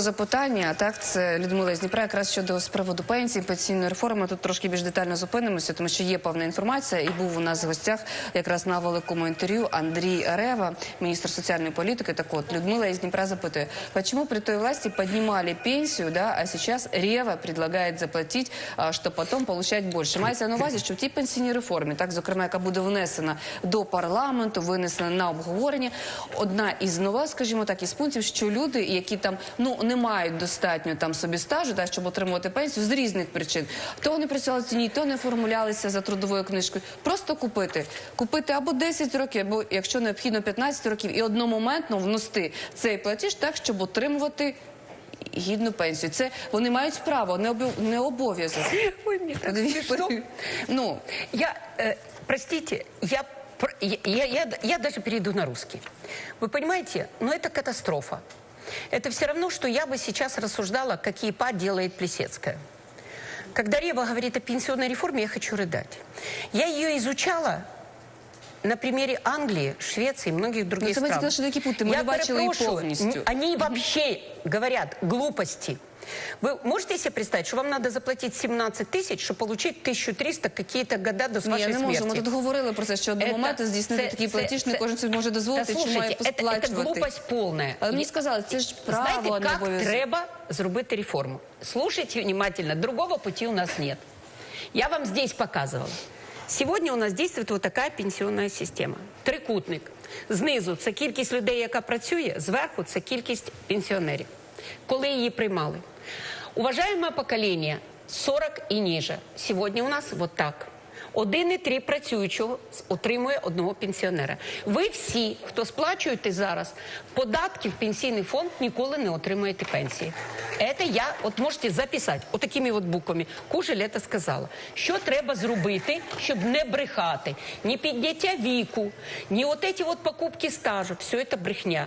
Запитання так, це Людмила з Дніпра, якраз щодо з приводу пенсії, пенсійної реформи. Тут трошки більш детально зупинимося, тому що є певна інформація, і був у нас в гостях якраз на великому інтерв'ю Андрій Рева, міністр соціальної політики. Так от Людмила из Днепра запытывает, почему при той власти поднимали пенсию, да, а сейчас Рева предлагает заплатить, а, чтобы потом получать больше. Мається на увазі, що в тій пенсійній реформі, так зокрема, яка буде внесена до парламенту, винесена на обговорення, одна із нова, скажімо так, із пунктів, що люди, які там ну не мають достатньо там собі стажу, да, щоб отримувати пенсію з різних причин, то вони працювали в ціні, то не формулялися за трудовою книжкою. Просто купити, купити або 10 років, або якщо необхідно 15 років, і одномоментно внести цей платіж так, щоб отримувати. Гідну пенсію. Це вони мають право, не обов- не обов'язок. Ой, мне так Подиві- смешно. Ну Я, э, простите, я, пр- я, я, я, я даже перейду на русский. Вы понимаете, но это катастрофа. Это все равно, что я бы сейчас рассуждала, какие па делает Плесецкая. Когда Рева говорит о пенсионной реформе, я хочу рыдать. Я ее изучала на примере Англии, Швеции и многих других Ну, це ми стран. тільки що такі пункти, ми Я не бачили її перепрошую, повністю. н- Они вообще говорят глупости. Вы можете себе представить, что вам надо заплатить 17 тысяч, чтобы получить 1300 какие-то года до ні, вашей я не можу. смерти? Ми тут говорили про це, що до Это- моменту здійснити це- такий це- платіж не це- кожен собі може Да дозволити, чи має слушайте, это, это посплачувати. глупость полная. Але мені Я- сказали, це ж право, Знаете, а не как обов'язок. треба зробити реформу? Слушайте внимательно, другого пути у нас нет. Я вам здесь показывала. Сегодня у нас действует вот такая пенсионная система. Трикутник. Знизу це кількість людей, яка працює, зверху це кількість пенсіонерів. Коли її приймали. Уважаємо покоління 40 і ніже. Сьогодні у нас вот так. 1,3 працюючого отримує одного пенсіонера. Ви всі, хто сплачуєте зараз податки в пенсійний фонд, ніколи не отримуєте пенсії. Це я, от можете записати, отакими от буквами. Кужель це сказала. Що треба зробити, щоб не брехати? Ні підняття віку, ні от ці от покупки стажу. Все це брехня.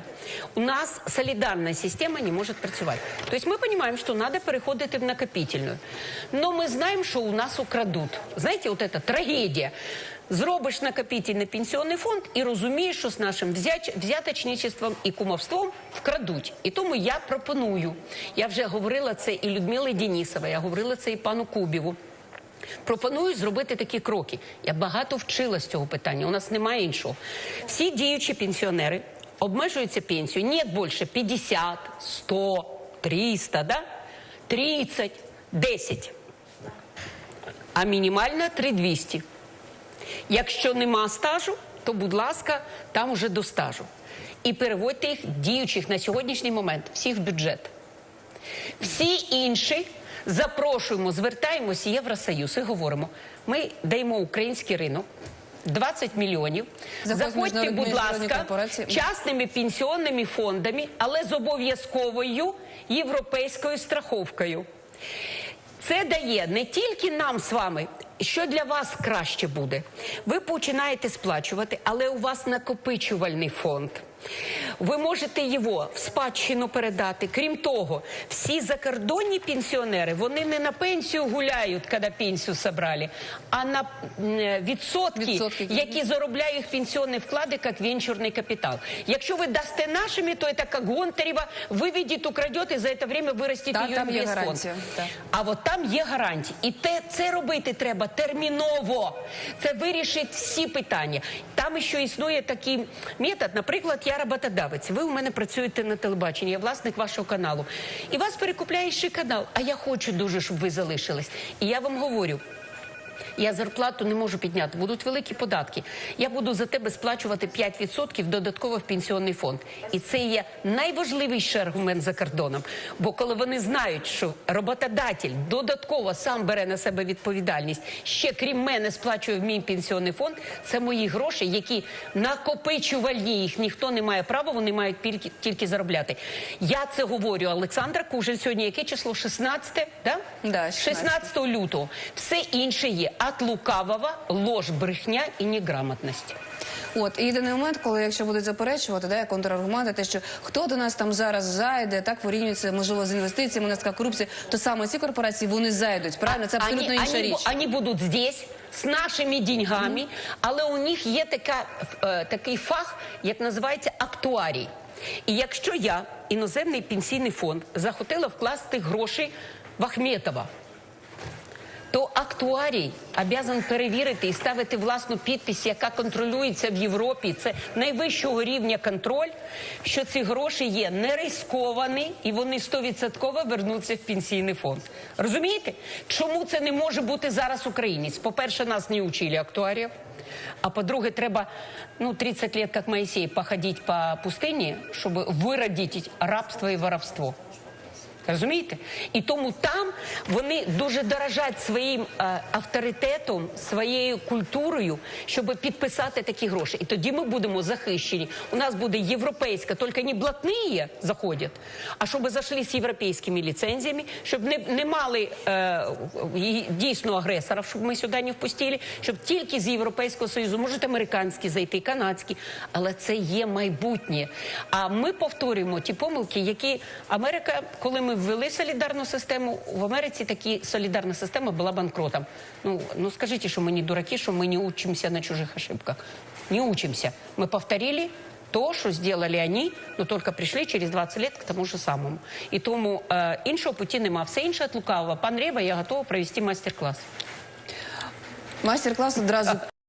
У нас солідарна система не може працювати. Тобто ми розуміємо, що треба переходити в накопительну. Но ми знаємо, що у нас украдуть. Знаєте, от це трагедія. Зробиш накопительний пенсійний фонд і розумієш, що з нашим взяточничеством і кумовством вкрадуть. І тому я пропоную. Я вже говорила це і Людмилі Денісовій, я говорила це і пану Кубіву. Пропоную зробити такі кроки. Я багато вчила з цього питання. У нас немає іншого. Всі діючі пенсіонери обмежуються пенсією не більше 50, 100, 300, да? 30, 10. А мінімальна 3200. Якщо нема стажу, то, будь ласка, там уже до стажу. І переводьте їх діючих на сьогоднішній момент всіх в бюджет. Всі інші запрошуємо, звертаємося в Євросоюз і говоримо: ми даємо український ринок. 20 мільйонів. Заходь Заходьте, будь ласка, частними пенсіонними фондами, але з обов'язковою європейською страховкою. Це дає не тільки нам з вами, що для вас краще буде. Ви починаєте сплачувати, але у вас накопичувальний фонд. Ви можете його в спадщину передати. Крім того, всі закордонні пенсіонери вони не на пенсію гуляють, коли пенсію собрали, а на відсотки, Відсотки. які заробляють їх пенсійні вклади як венчурний капітал. Якщо ви дасте нашими, то це як Гонтарєва, виведіть, украдет і за це время виростіть її там є гарантія, так. А от там є гарантії. І те, це робити треба терміново. Це вирішить всі питання. Там ще існує такий метод. Наприклад, я роботодавець. Ви у мене працюєте на телебаченні, я власник вашого каналу. І вас перекупляє ще канал. А я хочу дуже, щоб ви залишились. І я вам говорю. Я зарплату не можу підняти, будуть великі податки. Я буду за тебе сплачувати 5% додатково в пенсійний фонд. І це є найважливіший аргумент за кордоном. Бо коли вони знають, що роботодатель додатково сам бере на себе відповідальність, ще крім мене сплачує в мій пенсійний фонд, це мої гроші, які накопичувальні, їх ніхто не має права, вони мають тільки, тільки заробляти. Я це говорю. Олександра Кужель сьогодні яке число? 16? Да? Да, 16 16. лютого. Все інше є от лукавого, ложь, брехня і неграмотність. От і єдиний момент, коли якщо будуть заперечувати, да, контраргументи, те, що хто до нас там зараз зайде, так порівнюється можливо з інвестиціями, у нас така корупція, то саме ці корпорації вони зайдуть. Правильно, це абсолютно Они- інша они, річ. бу- Они будуть здесь з нашими деньгами, але у них є така, е, такий фах, як називається актуарій. І якщо я іноземний пенсійний фонд захотіла вкласти гроші в Ахметова, то актуарій обязан перевірити і ставити власну підпись, яка контролюється в Європі. Це найвищого рівня контроль, що ці гроші є не рисковані і вони 100% вернуться в пенсійний фонд. Розумієте? Чому це не може бути зараз українець? По-перше, нас не учили актуарів. А по-друге, треба ну, 30 лет, як Моїсей, походити по пустині, щоб виродити рабство і воровство. Розумієте? І тому там вони дуже дорожать своїм е, авторитетом, своєю культурою, щоб підписати такі гроші. І тоді ми будемо захищені. У нас буде європейська, тільки не блатні заходять, а щоб зайшли з європейськими ліцензіями, щоб не, не мали е, дійсно агресорів, щоб ми сюди не впустили, щоб тільки з Європейського Союзу, можуть американські зайти, канадські, але це є майбутнє. А ми повторюємо ті помилки, які Америка, коли ми ввели солідарну систему, в Америці такі солідарна система була банкротом. Ну, ну скажіть, що ми не дураки, що ми не учимося на чужих ошибках. Не учимося. Ми повторили то, що сделали они, но только прийшли через 20 лет к тому же самому. І тому е, іншого путі нема. Все інше від лукавого. Пан Рева, я готова провести майстер-клас. Майстер-клас одразу